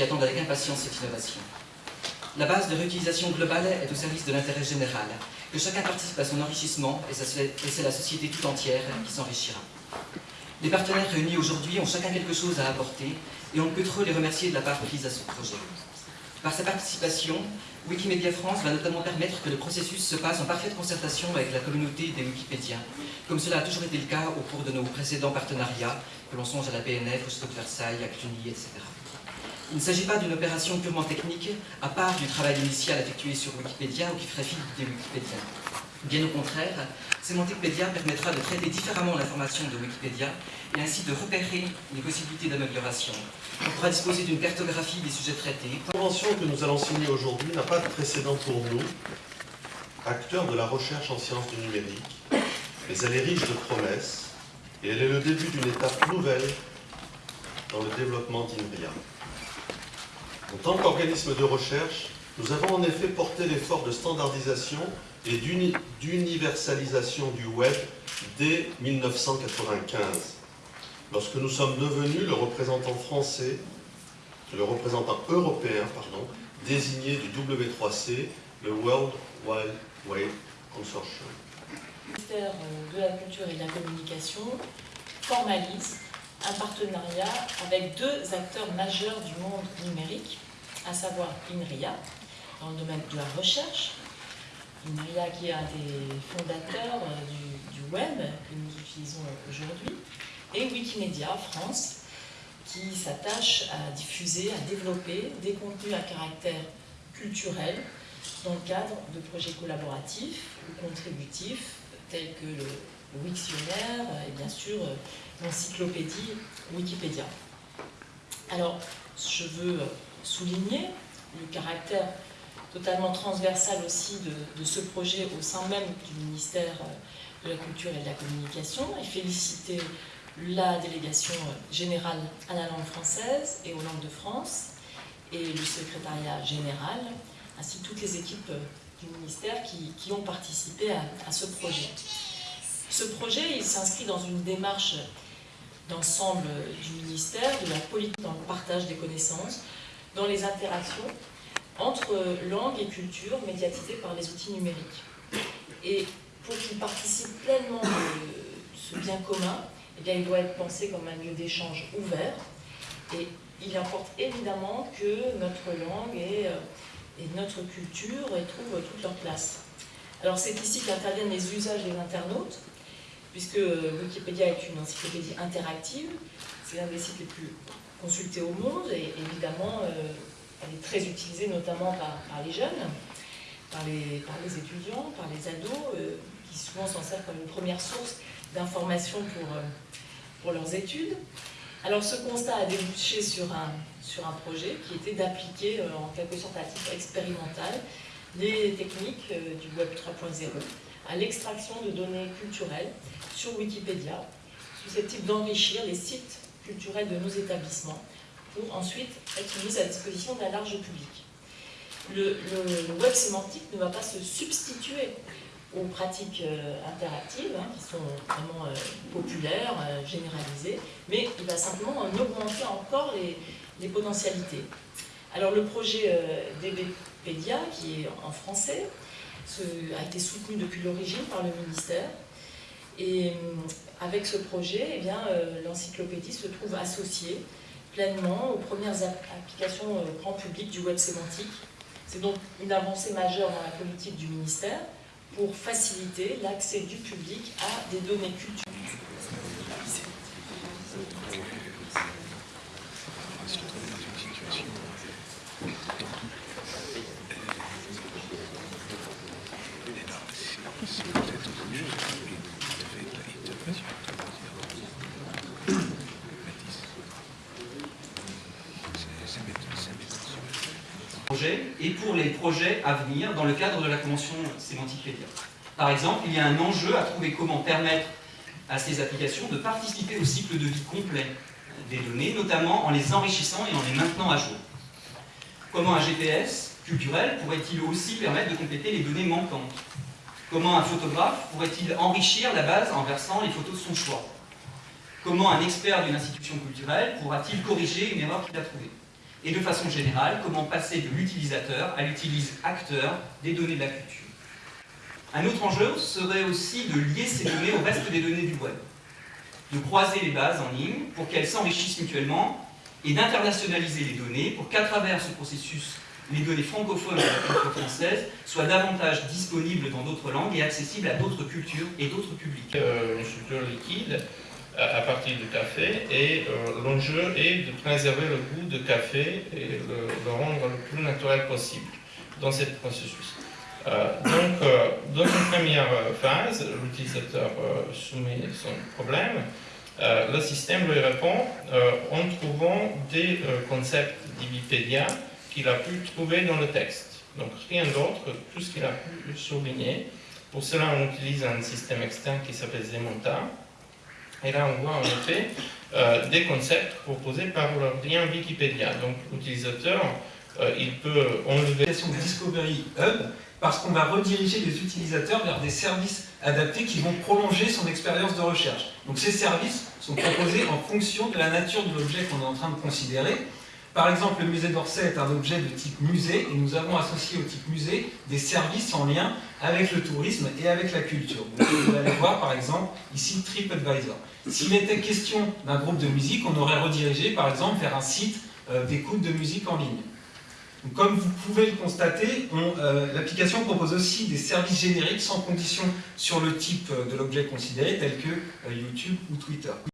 qui attendent avec impatience cette innovation. La base de réutilisation globale est au service de l'intérêt général, que chacun participe à son enrichissement et c'est la société tout entière qui s'enrichira. Les partenaires réunis aujourd'hui ont chacun quelque chose à apporter et on ne peut trop les remercier de la part prise à ce projet. Par sa participation, Wikimedia France va notamment permettre que le processus se passe en parfaite concertation avec la communauté des Wikipédiens, comme cela a toujours été le cas au cours de nos précédents partenariats, que l'on songe à la PNF, au Stop Versailles, à Cluny, etc. Il ne s'agit pas d'une opération purement technique, à part du travail initial effectué sur Wikipédia ou qui ferait fi des Wikipédiens. Bien au contraire, Semanticpedia permettra de traiter différemment l'information de Wikipédia et ainsi de repérer les possibilités d'amélioration. On pourra disposer d'une cartographie des sujets traités. La convention que nous allons signer aujourd'hui n'a pas de précédent pour nous, acteurs de la recherche en sciences du numérique, mais elle est riche de promesses et elle est le début d'une étape nouvelle dans le développement d'INRIA. En tant qu'organisme de recherche, nous avons en effet porté l'effort de standardisation et d'universalisation du web dès 1995, lorsque nous sommes devenus le représentant français, le représentant européen, pardon, désigné du W3C, le World Wide Web Consortium. Le ministère de la Culture et de la Communication formalise un partenariat avec deux acteurs majeurs du monde numérique, à savoir INRIA, dans le domaine de la recherche, INRIA qui est un des fondateurs euh, du, web que nous utilisons aujourd'hui, et Wikimedia France, qui s'attache à diffuser, à développer des contenus à caractère culturel dans le cadre de projets collaboratifs ou contributifs tels que le, Wiktionnaire et bien sûr l'encyclopédie Wikipédia. Alors, je veux souligner le caractère totalement transversal aussi de, ce projet au sein même du ministère de la Culture et de la Communication et féliciter la délégation générale à la langue française et aux langues de France et le secrétariat général, ainsi que toutes les équipes du ministère qui, ont participé à, ce projet. Ce projet, s'inscrit dans une démarche d'ensemble du ministère, de la politique dans le partage des connaissances, dans les interactions entre langue et culture médiatisées par les outils numériques. Et pour qu'il participe pleinement de ce bien commun, eh il doit être pensé comme un lieu d'échange ouvert. Et il importe évidemment que notre langue et, euh, et notre culture trouvent toute leur place. Alors c'est ici qu'interviennent les usages des internautes, puisque Wikipédia est une encyclopédie interactive, c'est l'un des sites les plus consultés au monde, et évidemment, euh, elle est très utilisée notamment par, les jeunes, par les, étudiants, par les ados, euh, qui souvent s'en servent comme une première source d'information pour, euh, pour leurs études. Alors ce constat a débouché sur un, sur un projet qui était d'appliquer en quelque sorte à titre expérimental les techniques du Web 3.0 à l'extraction de données culturelles sur Wikipédia, susceptibles d'enrichir les sites culturels de nos établissements pour ensuite être mis à disposition d'un large public. Le, web sémantique ne va pas se substituer aux pratiques euh, interactives, hein, qui sont vraiment euh, populaires, euh, généralisées, mais il va simplement en augmenter encore les potentialités. Alors le projet DBpedia, qui est en français, a été soutenu depuis l'origine par le ministère, et avec ce projet, eh l'encyclopédie se trouve associée pleinement aux premières applications euh, grand public du web sémantique. C'est donc une avancée majeure dans la politique du ministère pour faciliter l'accès du public à des données culturelles. Et pour les projets à venir dans le cadre de la Convention sémantique Pédia. Par exemple, il y a un enjeu à trouver comment permettre à ces applications de participer au cycle de vie complet des données, notamment en les enrichissant et en les maintenant à jour. Comment un GPS culturel pourrait-il aussi permettre de compléter les données manquantes? Comment un photographe pourrait-il enrichir la base en versant les photos de son choix? Comment un expert d'une institution culturelle pourra-t-il corriger une erreur qu'il a trouvée? Et de façon générale, comment passer de l'utilisateur à l'utilise-acteur des données de la culture? Un autre enjeu serait aussi de lier ces données au reste des données du web, de croiser les bases en ligne pour qu'elles s'enrichissent mutuellement et d'internationaliser les données pour qu'à travers ce processus, les données francophones de la culture française soient davantage disponibles dans d'autres langues et accessibles à d'autres cultures et d'autres publics. Euh, une structure liquide à partir du café et euh, l'enjeu est de préserver le goût de café et le, le rendre le plus naturel possible dans ce processus. Euh, donc, euh, dans une première phase, l'utilisateur soumet son problème. Le système lui répond en trouvant des concepts d'Wikipédia qu'il a pu trouver dans le texte. Donc rien d'autre que tout ce qu'il a pu souligner. Pour cela, on utilise un système externe qui s'appelle Zemonta. Et là, on voit en effet euh, des concepts proposés par le lien Wikipédia. Donc l'utilisateur, euh, il peut enlever l'application Discovery Hub parce qu'on va rediriger les utilisateurs vers des services adaptés qui vont prolonger son expérience de recherche. Donc ces services sont proposés en fonction de la nature de l'objet qu'on est en train de considérer. Par exemple, le musée d'Orsay est un objet de type musée et nous avons associé au type musée des services en lien avec le tourisme et avec la culture. Vous allez voir par exemple ici TripAdvisor. S'il était question d'un groupe de musique, on aurait redirigé par exemple vers un site euh, d'écoute de musique en ligne. Comme vous pouvez le constater, euh, l'application propose aussi des services génériques sans condition sur le type euh, de l'objet considéré, tel que YouTube ou Twitter.